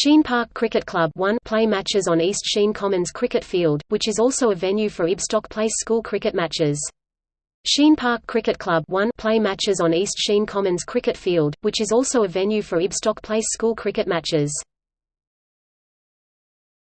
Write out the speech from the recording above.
Sheen Park Cricket Club 1 play matches on East Sheen Commons Cricket Field, which is also a venue for Ibstock Place school cricket matches. Sheen Park Cricket Club 1 play matches on East Sheen Commons Cricket Field, which is also a venue for Ibstock Place school cricket matches.